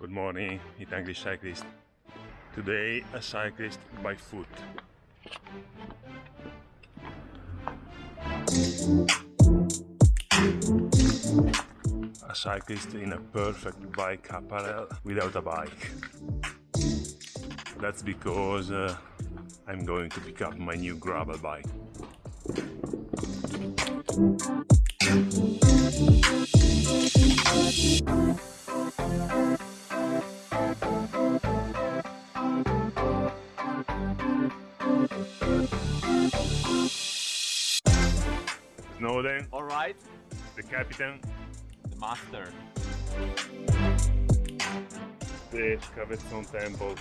Good morning, Italian cyclist. Today a cyclist by foot. A cyclist in a perfect bike apparel without a bike. That's because uh, I'm going to pick up my new gravel bike. Snowden, All right, the captain, the master. the Cabezzon Temple.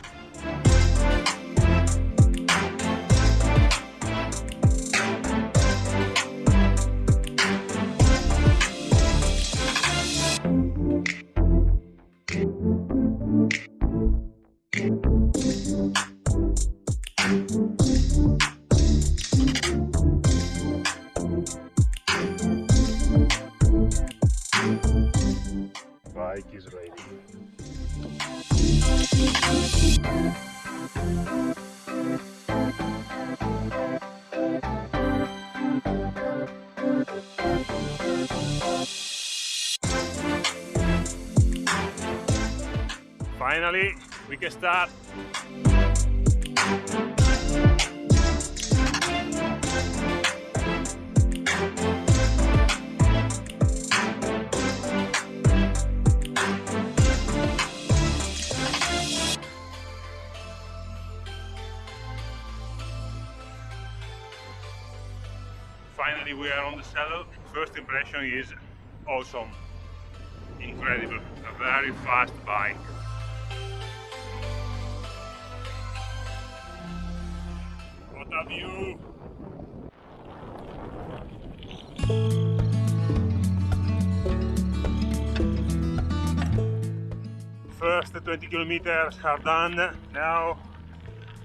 Finally, we can start. Finally, we are on the saddle. First impression is awesome, incredible, a very fast bike. What a view! First 20 kilometers are done. Now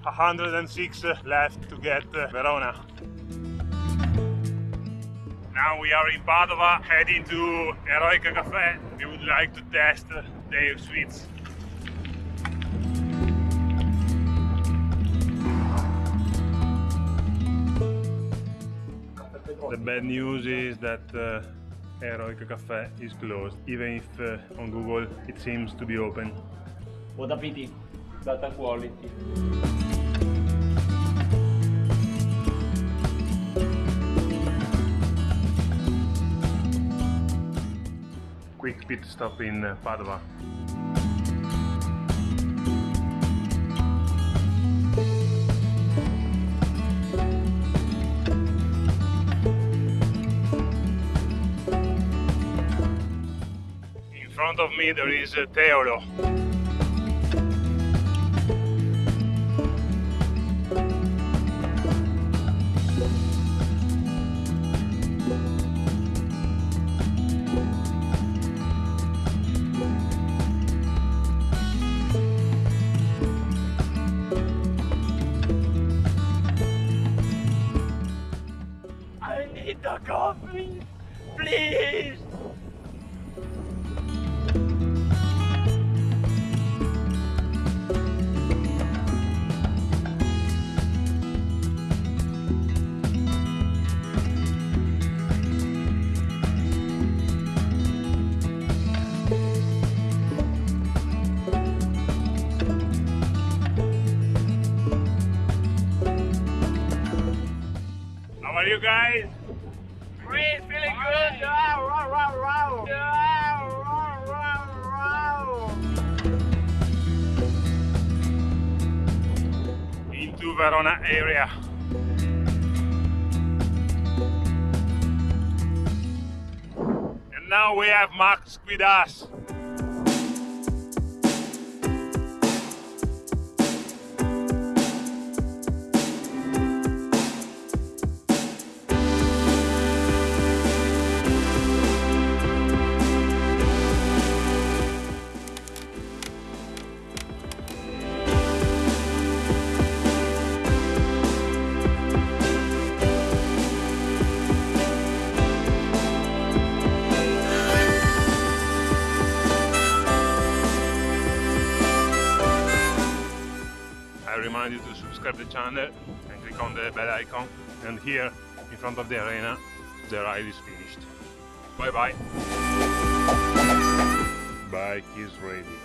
106 left to get uh, Verona. Now we are in Padova, heading to Eroica Cafe. We would like to test their sweets. The bad news is that uh, Eroica Cafe is closed, even if uh, on Google it seems to be open. What a pity. Data quality. Pit stop in uh, Padova. In front of me there is uh, Teolo. The coffee, please. How are you guys? Into Verona area. And now we have Max with us. Remind you to subscribe the channel and click on the bell icon. And here, in front of the arena, the ride is finished. Bye bye. Bike is ready.